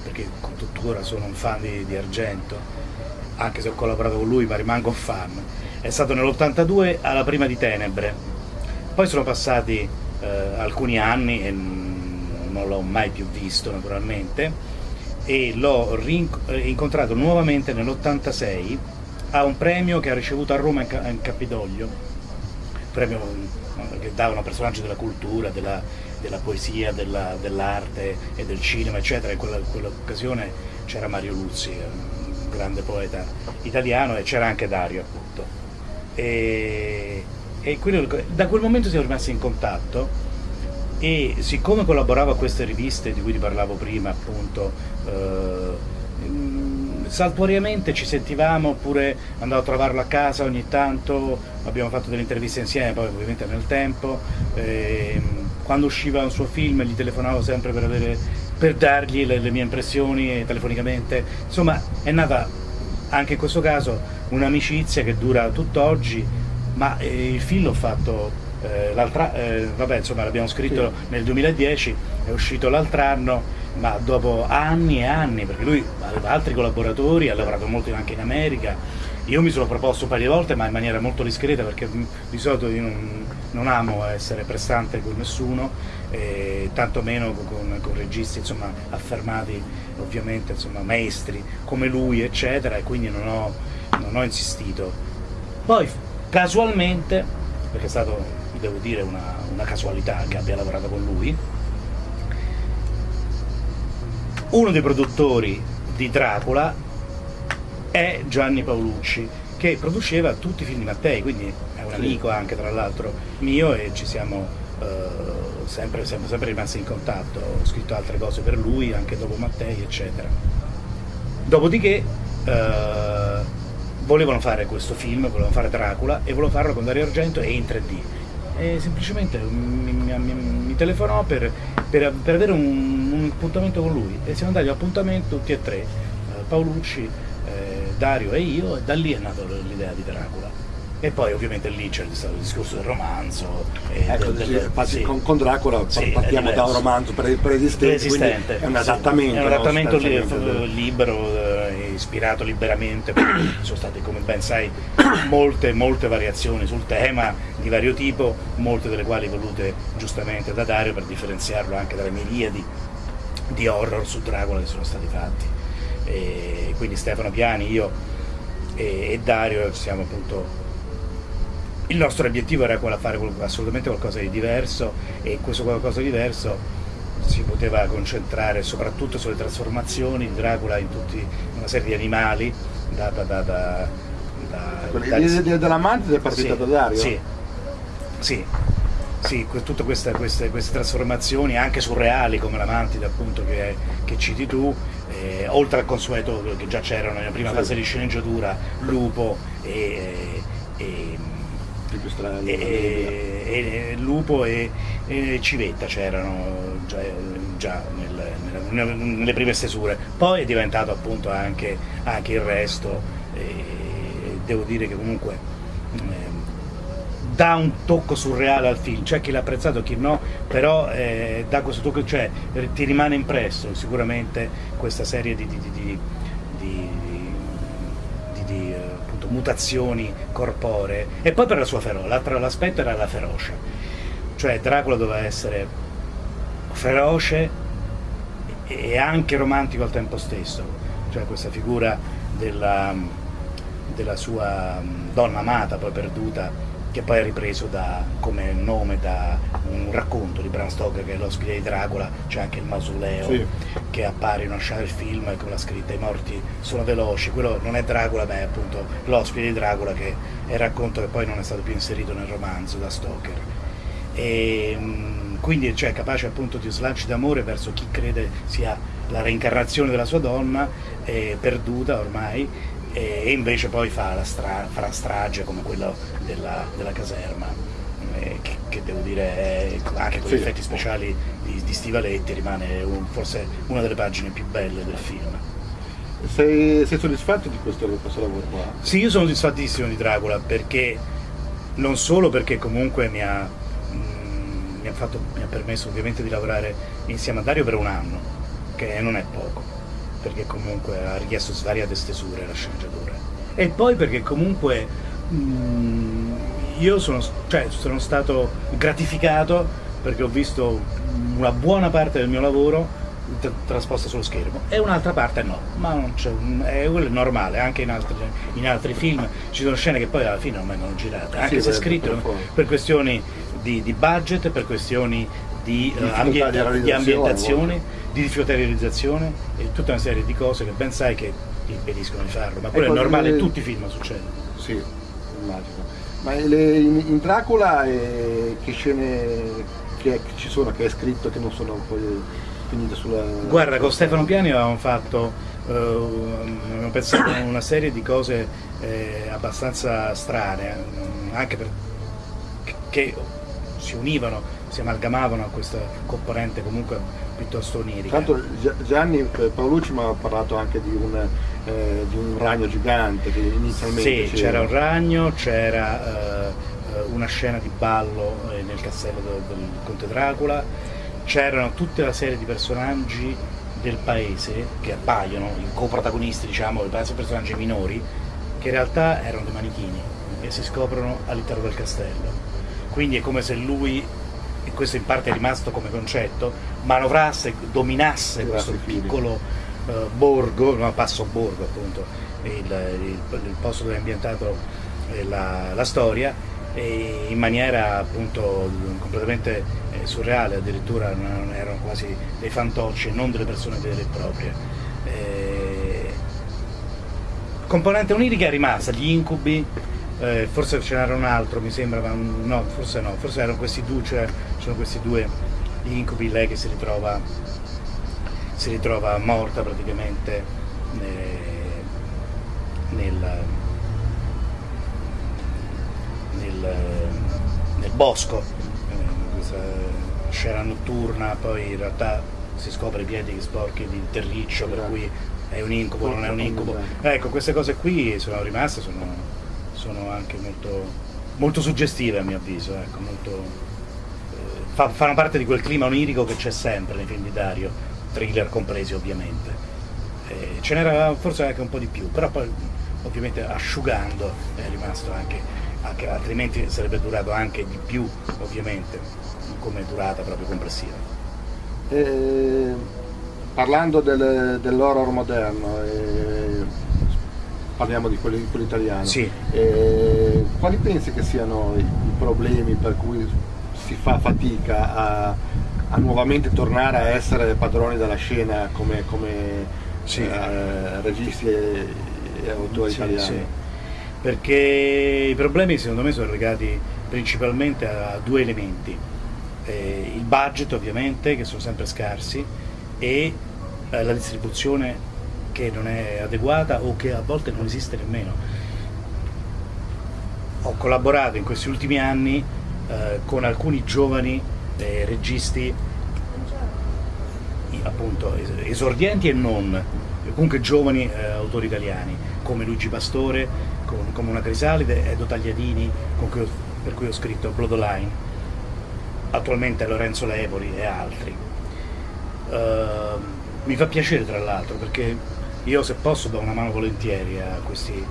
perché tuttora sono un fan di, di Argento, anche se ho collaborato con lui ma rimango un fan, è stato nell'82 alla prima di Tenebre, poi sono passati eh, alcuni anni e non l'ho mai più visto naturalmente e l'ho incontrato nuovamente nell'86 a un premio che ha ricevuto a Roma in Campidoglio, un premio che davano personaggi della cultura, della, della poesia, dell'arte dell e del cinema eccetera, in quell'occasione c'era Mario Luzzi, grande poeta italiano e c'era anche Dario appunto. E, e quello, da quel momento siamo rimasti in contatto e siccome collaboravo a queste riviste di cui ti parlavo prima appunto eh, saltuariamente ci sentivamo oppure andavo a trovarlo a casa ogni tanto abbiamo fatto delle interviste insieme poi ovviamente nel tempo eh, quando usciva un suo film gli telefonavo sempre per avere per dargli le, le mie impressioni telefonicamente, insomma è nata anche in questo caso un'amicizia che dura tutt'oggi, ma eh, il film l'ho fatto eh, l'altro eh, vabbè insomma l'abbiamo scritto sì. nel 2010, è uscito l'altro anno, ma dopo anni e anni, perché lui aveva altri collaboratori, ha lavorato molto anche in America, io mi sono proposto un paio di volte ma in maniera molto discreta perché di solito io non, non amo essere prestante con nessuno, eh, tantomeno con, con registi insomma, affermati ovviamente insomma, maestri come lui eccetera e quindi non ho, non ho insistito. Poi casualmente, perché è stato devo dire una, una casualità che abbia lavorato con lui, uno dei produttori di Dracula è Gianni Paolucci, che produceva tutti i film di Mattei, quindi è un amico anche tra l'altro mio e ci siamo eh, sempre, siamo sempre rimasti in contatto, ho scritto altre cose per lui anche dopo Mattei eccetera. Dopodiché eh, volevano fare questo film, volevano fare Dracula e volevano farlo con Dario Argento e in 3D. E semplicemente mi, mi, mi, telefonò per, per, per avere un, un, appuntamento con lui e siamo andati all'appuntamento tutti e tre, eh, Paolucci, eh, Dario e io, e da lì è nata l'idea di Dracula. E poi ovviamente lì c'è stato il discorso del romanzo. Ecco, del, del, sì. con, con, Dracula sì, partiamo da un romanzo preesistente, è un adattamento. È un adattamento li, libero, eh, ispirato liberamente, sono state come ben sai molte, molte variazioni sul tema di vario tipo, molte delle quali volute giustamente da Dario per differenziarlo anche dalle miriadi di horror su Dracula che sono stati fatti. E quindi Stefano Piani, io e, e Dario siamo appunto il nostro obiettivo era quello di fare assolutamente qualcosa di diverso e questo qualcosa di diverso si poteva concentrare soprattutto sulle trasformazioni di Dracula in tutta una serie di animali da, da, da, da, da L'idea dell'amante è partita sì, da Dario? Sì, sì, sì tutte queste, queste, queste, trasformazioni anche surreali come la mantide appunto che, che citi tu eh, oltre al consueto che già c'erano nella prima sì. fase di sceneggiatura Lupo e, e pipistrello, e, e, Lupo e, e Civetta c'erano già, già nel, nelle, nelle prime stesure, poi è diventato appunto anche, anche il resto e devo dire che comunque eh, dà un tocco surreale al film, c'è chi l'ha apprezzato e chi no, però eh, dà questo tocco, cioè ti rimane impresso sicuramente questa serie di, di, di, di mutazioni corporee. E poi per la sua ferocia, l'altro aspetto era la ferocia, cioè Dracula doveva essere feroce e anche romantico al tempo stesso, cioè questa figura della, della sua donna amata, poi perduta, che poi è ripreso da, come nome da un racconto di Bram Stoker che è l'ospite di Dracula, c'è anche il mausoleo sì. che appare in una scena del film con la scritta i morti sono veloci, quello non è Dracula ma è appunto l'ospite di Dracula che è il racconto che poi non è stato più inserito nel romanzo da Stoker. E, quindi cioè, capace appunto di slanci d'amore verso chi crede sia la reincarnazione della sua donna, eh, perduta ormai, e invece poi fa la, stra fa strage come quella della, della caserma eh, che, che, devo dire anche con gli effetti speciali di, di Stivaletti rimane un, forse una delle pagine più belle del film. Sei, sei soddisfatto di questo, questo, lavoro qua? Sì, io sono soddisfattissimo di Dracula perché non solo perché comunque mi ha, mm, mi, ha fatto, mi ha permesso ovviamente di lavorare insieme a Dario per un anno che non è poco perché comunque ha richiesto svariate stesure la sceneggiatura. E poi perché comunque mh, mm, io sono, cioè, sono stato gratificato perché ho visto una buona parte del mio lavoro trasposta sullo schermo e un'altra parte no, ma non c'è, è quello normale, anche in altri, in altri, film ci sono scene che poi alla fine non vengono girate, anche sì, se scritte per, per questioni di, di, budget, per questioni di, uh, ambienta, di ambientazione, di difficoltà di realizzazione e tutta una serie di cose che ben sai che impediscono di farlo, ma quello è normale, in tutti i film succede. Sì, immagino. Ma le, in, in, Dracula eh, che scene che ci sono, che hai scritto, che non sono poi finite sulla... Guarda, con Stefano Piani avevamo fatto, eh, abbiamo pensato a una serie di cose eh, abbastanza strane, eh, anche per, che si univano si amalgamavano a questa componente comunque piuttosto onirica. Tanto Gianni eh, Paolucci mi ha parlato anche di un, eh, di un ragno gigante che inizialmente... Sì, c'era un ragno, c'era eh, una scena di ballo eh, nel castello del, del Conte Dracula, c'erano tutta una serie di personaggi del paese che appaiono, i coprotagonisti diciamo, personaggi minori, che in realtà erano dei manichini e si scoprono all'interno del castello. Quindi è come se lui questo in parte è rimasto come concetto, manovrasse, dominasse questo piccolo uh, borgo, no, passo borgo appunto, il, il, il posto dove è ambientato eh, la, la, storia, in maniera appunto completamente eh, surreale, addirittura non erano quasi dei fantocci non delle persone vere e proprie. Eh, componente onirica è rimasta, gli incubi eh, forse ce n'era un altro mi sembra, ma no, forse no, forse erano questi due, cioè sono questi due incubi, lei che si ritrova, si ritrova morta praticamente eh, nel, nel bosco, eh, questa scena notturna, poi in realtà si scopre i piedi sporchi di terriccio, per cui è un incubo, non è un incubo. Ecco, queste cose qui sono rimaste, sono, sono anche molto, molto, suggestive a mio avviso, ecco, molto, fa, fanno parte di quel clima onirico che c'è sempre nei film di Dario, thriller compresi ovviamente. Eh, ce n'era forse anche un po' di più, però poi ovviamente asciugando è rimasto anche, anche altrimenti sarebbe durato anche di più ovviamente come durata proprio complessiva. Eh, parlando del, dell'horror moderno, eh, parliamo di quello, di quello italiano, sì. eh, quali pensi che siano i, i, problemi per cui si fa fatica a, a, nuovamente tornare a essere padroni della scena come, come sì. Eh, registi e, e autori sì, italiani? Perché i problemi secondo me sono legati principalmente a due elementi eh, il budget ovviamente, che sono sempre scarsi, e eh, la distribuzione che non è adeguata o che a volte non esiste nemmeno. Ho collaborato in questi ultimi anni eh, con alcuni giovani eh, registi, appunto esordienti e non, comunque giovani eh, autori italiani, come Luigi Pastore, con, come una Crisalide, Edo Tagliadini, cui ho, per cui ho scritto Bloodline attualmente Lorenzo Levoli e altri. Uh, mi fa piacere tra l'altro perché io se posso do una mano volentieri a questi,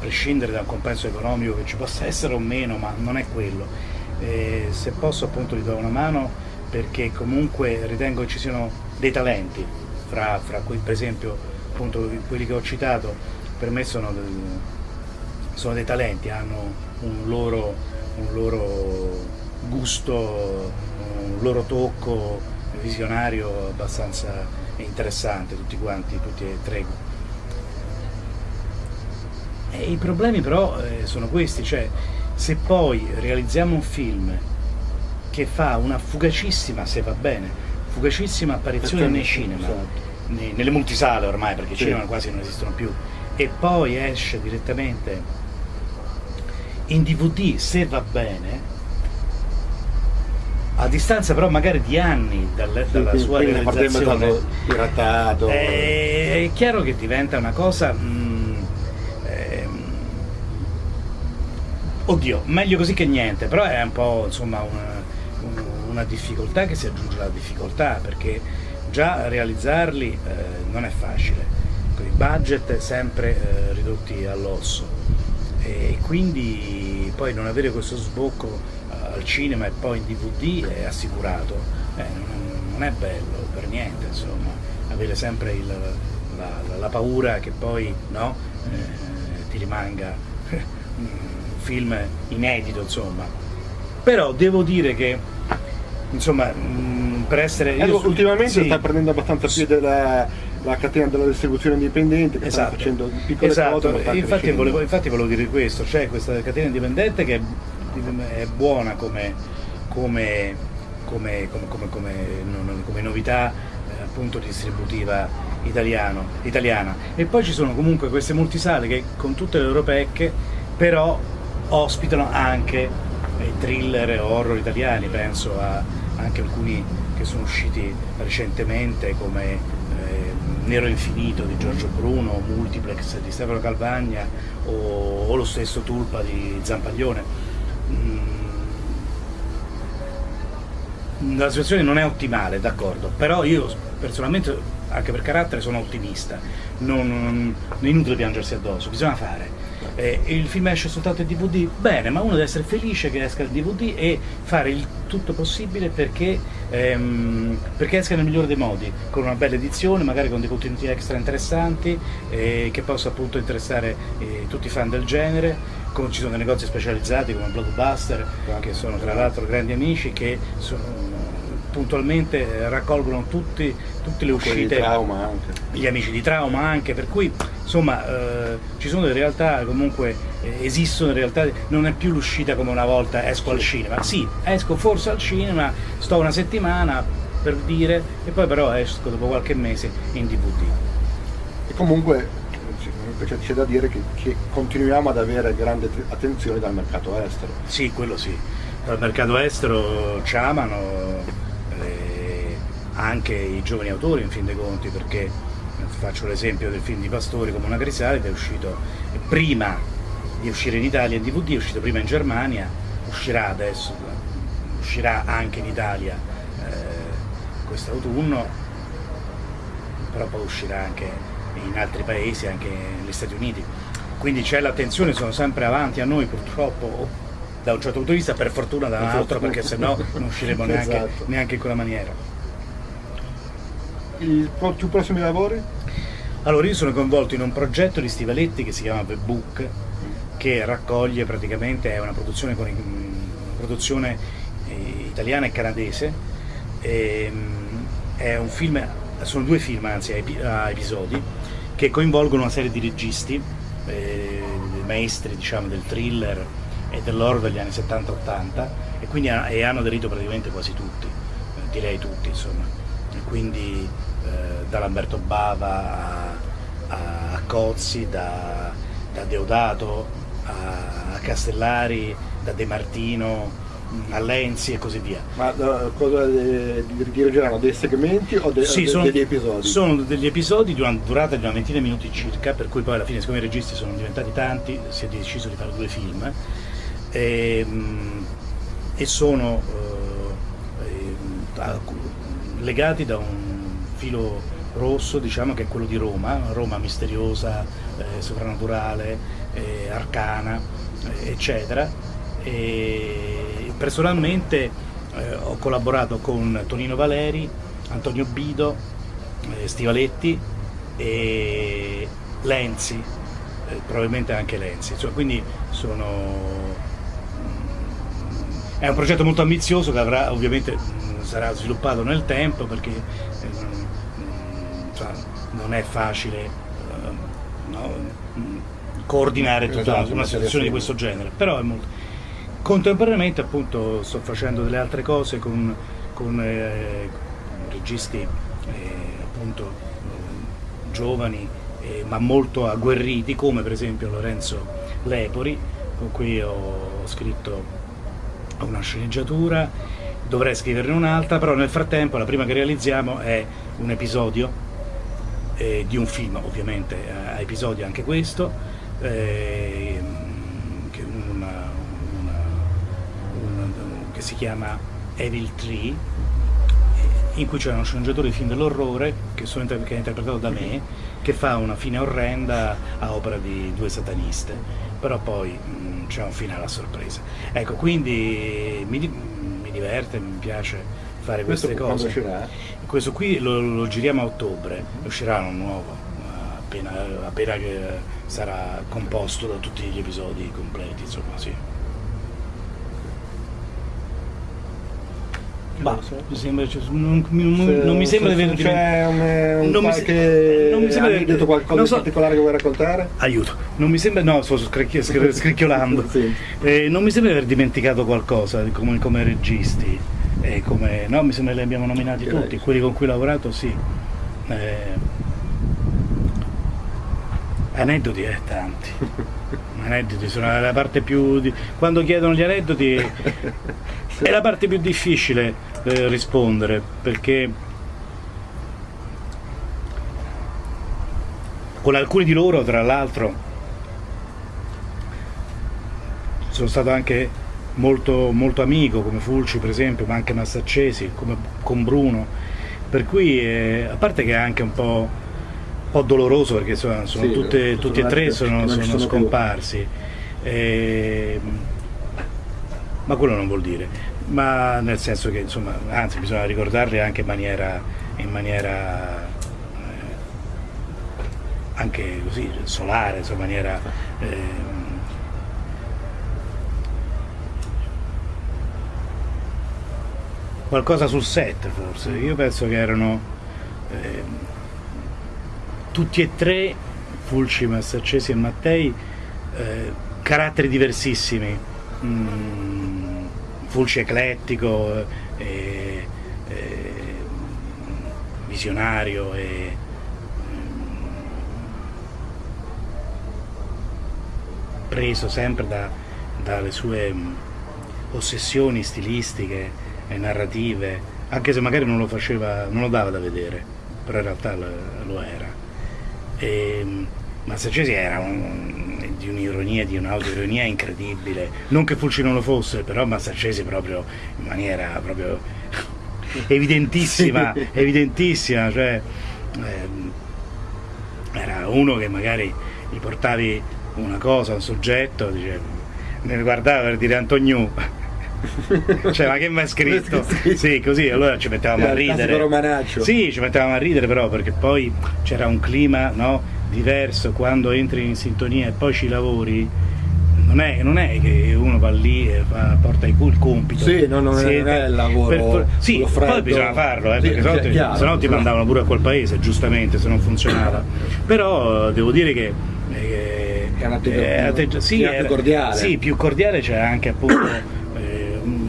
prescindere da un compenso economico che ci possa essere o meno, ma non è quello. E se posso appunto gli do una mano perché comunque ritengo che ci siano dei talenti, fra, fra cui per esempio appunto quelli che ho citato, per me sono, del, sono dei talenti, hanno un loro, un loro gusto, un loro tocco visionario abbastanza interessante, tutti quanti, tutti e tre. E I problemi però eh, sono questi, cioè se poi realizziamo un film che fa una fugacissima, se va bene, fugacissima apparizione nei cinema, esatto. nei, nelle multisale ormai, perché i sì. cinema quasi non esistono più, e poi esce direttamente in DVD, se va bene, a distanza però magari di anni dal, dalla sua realizzazione piratato è, è, chiaro che diventa una cosa mh, mm, ehm, oddio meglio così che niente però è un po' insomma una, una difficoltà che si aggiunge alla difficoltà perché già realizzarli eh, non è facile. I budget sempre eh, ridotti all'osso. E quindi poi non avere questo sbocco al cinema e poi in DVD è assicurato, eh, non, è bello per niente, insomma, avere sempre il, la, la, paura che poi no, eh, ti rimanga film inedito, insomma. Però devo dire che, insomma, mh, per essere... Eh, io, ultimamente sì, sta prendendo abbastanza piede la, la catena della distribuzione indipendente che esatto, sta facendo piccole esatto. cose infatti volevo, infatti volevo dire questo. C'è questa catena indipendente che è buona come, come, come, come novità eh, appunto distributiva italiano, italiana. E poi ci sono comunque queste multisale che con tutte le loro pecche però ospitano anche eh, thriller e horror italiani penso a anche alcuni che sono usciti recentemente come eh, Nero Infinito di Giorgio Bruno, Multiplex di Stefano Calvagna o, o lo stesso Tulpa di Zampaglione. Mm, la situazione non è ottimale, d'accordo, però io personalmente, anche per carattere, sono ottimista, non, non, è inutile piangersi addosso, bisogna fare. Eh, il film esce soltanto in DVD? Bene, ma uno deve essere felice che esca il DVD e fare il tutto possibile perché, ehm, perché esca nel migliore dei modi, con una bella edizione, magari con dei contenuti extra interessanti, eh, che possa appunto interessare eh, tutti i fan del genere come ci sono dei negozi specializzati come Blockbuster, che sono tra l'altro grandi amici, che sono, puntualmente raccolgono tutti, tutte le uscite, gli amici di trauma anche, per cui insomma eh, ci sono delle realtà comunque eh, esistono in realtà, non è più l'uscita come una volta esco al cinema, sì, esco forse al cinema, sto una settimana per dire e poi però esco dopo qualche mese in DVD. E comunque comunque c'è da dire che, che, continuiamo ad avere grande attenzione dal mercato estero. Sì, quello sì. Dal mercato estero ci amano eh, anche i giovani autori in fin dei conti, perché faccio l'esempio del film di Pastori come una crisalide, è uscito prima di uscire in Italia in DVD, è uscito prima in Germania, uscirà adesso, uscirà anche in Italia eh, quest'autunno, però poi uscirà anche in altri paesi, anche negli Stati Uniti. Quindi c'è l'attenzione, sono sempre avanti a noi purtroppo, da un certo punto di vista, per fortuna da un altro, perché sennò non usciremo neanche, esatto. neanche in quella maniera. I più prossimi lavori? Allora io sono coinvolto in un progetto di Stivaletti che si chiama The Book, che raccoglie praticamente, è una produzione, con, una produzione eh, italiana e canadese, e, ehm, film, sono due film anzi a episodi, che coinvolgono una serie di registi, eh, maestri diciamo, del thriller e dell'horror degli anni 70-80 e quindi e hanno aderito praticamente quasi tutti, eh, direi tutti insomma. E quindi eh, da Lamberto Bava a Cozzi, da, da Deodato a, a Castellari, da De Martino, a Lenzi e così via. Ma uh, cosa eh, dirigeranno? Dei segmenti o de sì, sono, degli episodi? Sono degli episodi di una durata di una ventina di minuti circa, per cui poi alla fine siccome i registi sono diventati tanti, si è deciso di fare due film e, ehm, e sono uh, legati da un filo rosso diciamo che è quello di Roma, Roma misteriosa, eh, sovrannaturale, eh, arcana, eh, eccetera. E, Personalmente eh, ho collaborato con Tonino Valeri, Antonio Bido, eh, Stivaletti e Lenzi, eh, probabilmente anche Lenzi, cioè, quindi sono... Mm, è un progetto molto ambizioso che avrà ovviamente mm, sarà sviluppato nel tempo perché cioè, non è facile eh, no, coordinare tutta esatto, una situazione di questo genere, però è molto Contemporaneamente appunto sto facendo delle altre cose con, con eh, registi eh, appunto eh, giovani eh, ma molto agguerriti come per esempio Lorenzo Lepori con cui ho scritto una sceneggiatura, dovrei scriverne un'altra, però nel frattempo la prima che realizziamo è un episodio eh, di un film ovviamente a episodio anche questo eh, che si chiama Evil Tree, in cui c'è uno sceneggiatore di film dell'orrore, che, che, è interpretato da me, che fa una fine orrenda a opera di due sataniste, però poi mm, c'è un finale a sorpresa. Ecco, quindi mi, mi diverte, mi piace fare queste Questo cose. Questo qui lo, lo, giriamo a ottobre, uscirà un nuovo, appena, appena sarà composto da tutti gli episodi completi, insomma sì. Bah, mi sembra, cioè, non, non, non, mi sembra di aver un non mi sembra di qualcosa so, di particolare che vuoi raccontare? Aiuto, non mi sembra, no, sto scricchi, scricchiolando. sì. eh, non mi sembra di aver dimenticato qualcosa come, come registi. Eh, come, no, mi sembra che li abbiamo nominati che tutti, quelli con cui ho lavorato, sì. Eh, aneddoti, eh, tanti. aneddoti sono la parte più. Di... Quando chiedono gli aneddoti è la parte più difficile eh, rispondere perché con alcuni di loro tra l'altro sono stato anche molto, molto amico come Fulci per esempio ma anche Massaccesi come con Bruno. Per cui eh, a parte che è anche un po', un po doloroso perché sono, sono sì, tutte, tutti e tre sono, sono scomparsi. Eh, ma quello non vuol dire. Ma nel senso che insomma, anzi bisogna ricordarli anche in maniera, in maniera eh, anche così solare, insomma, in maniera eh, qualcosa sul set forse, io penso che erano eh, tutti e tre, Fulci, Massaccesi e Mattei, eh, caratteri diversissimi. Mm, Fulci eclettico, e, e, visionario e preso sempre da, dalle sue mh, ossessioni stilistiche e narrative, anche se magari non lo faceva, non lo dava da vedere, però in realtà lo, lo era. E, Massaccesi era un, di un'ironia, di un'autoironia incredibile. Non che Fulci non lo fosse, però Massaccesi proprio in maniera proprio evidentissima, evidentissima, cioè ehm, era uno che magari gli portavi una cosa, un soggetto, dice, ne guardava per dire Antoniù. cioè ma che mi hai scritto? sì così allora ci mettevamo a ridere. sì ci mettevamo a ridere però perché poi c'era un clima no, diverso quando entri in sintonia e poi ci lavori. Non è, non è che uno va lì e fa, porta il compito. Sì, no, non, è, non è il lavoro per, sì, poi bisogna farlo eh, sì, perché se, chiaro, se no ti mandavano pure a quel paese giustamente se non funzionava. Però devo dire che eh, è un atteggiamento eh, sì, più cordiale. sì, più cordiale c'è anche appunto eh,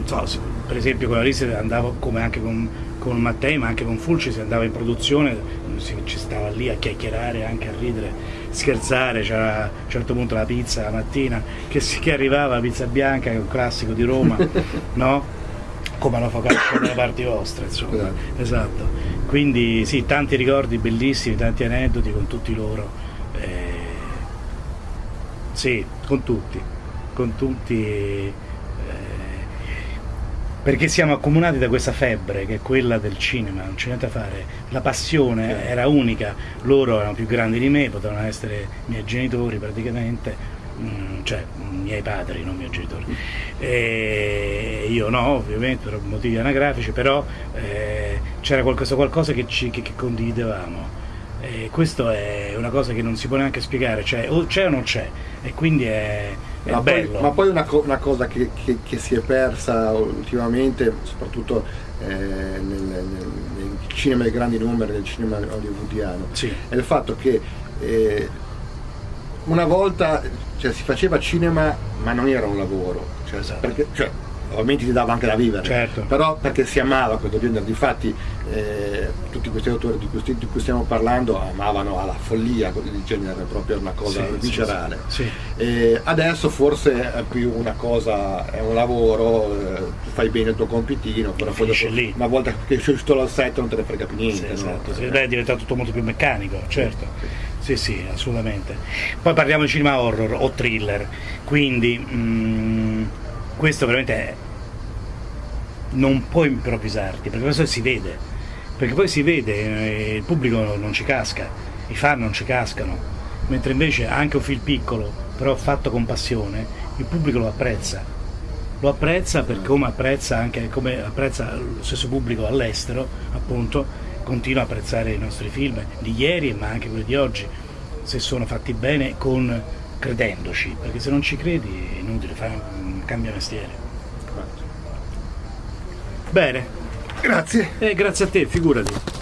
so, per esempio con la Lise andavo come anche con, con Mattei ma anche con Fulci si andava in produzione si, ci stava lì a chiacchierare anche a ridere scherzare, c'era a un certo punto la pizza la mattina che, si, che arrivava, la pizza bianca, che è un classico di Roma, no? come la focaccia dalle parti vostre, insomma. Esatto. esatto. Quindi sì, tanti ricordi bellissimi, tanti aneddoti con tutti loro. Eh, sì, con tutti, con tutti perché siamo accomunati da questa febbre che è quella del cinema, non c'è niente da fare, la passione era unica, loro erano più grandi di me, potevano essere i miei genitori praticamente, mm, cioè i miei padri, non i miei genitori, e io no ovviamente per motivi anagrafici, però eh, c'era qualcosa, qualcosa che, ci, che, che condividevamo. E questo è una cosa che non si può neanche spiegare, cioè o c'è o non c'è, e quindi è, ma poi, ma, poi, una, co una cosa che, che, che, si è persa ultimamente, soprattutto eh, nel, nel, nel, cinema dei grandi numeri, nel cinema hollywoodiano, sì. è il fatto che eh, una volta cioè, si faceva cinema ma non era un lavoro, cioè, esatto. perché, cioè, ovviamente ti dava anche da vivere, certo. però perché si amava questo genere, difatti eh, tutti questi autori di cui, di cui, stiamo parlando amavano alla follia il genere, proprio una cosa sì, viscerale. Sì, sì. adesso forse è più una cosa, è un lavoro, eh, fai bene il tuo compitino, però poi dopo, lì. una volta che sei uscito dal set non te ne frega più niente. Sì, esatto, no? Beh, è diventato tutto molto più meccanico, certo. Sì, sì, assolutamente. Poi parliamo di cinema horror o thriller, quindi mm, questo veramente è, non puoi improvvisarti, perché questo si vede, perché poi si vede, eh, il pubblico non ci casca, i fan non ci cascano, mentre invece anche un film piccolo, però fatto con passione, il pubblico lo apprezza. Lo apprezza per come apprezza anche come apprezza lo stesso pubblico all'estero, appunto, continua a apprezzare i nostri film di ieri ma anche quelli di oggi, se sono fatti bene con credendoci, perché se non ci credi è inutile, fai, cambia mestiere. Bene. Grazie. Eh, grazie a te, figurati.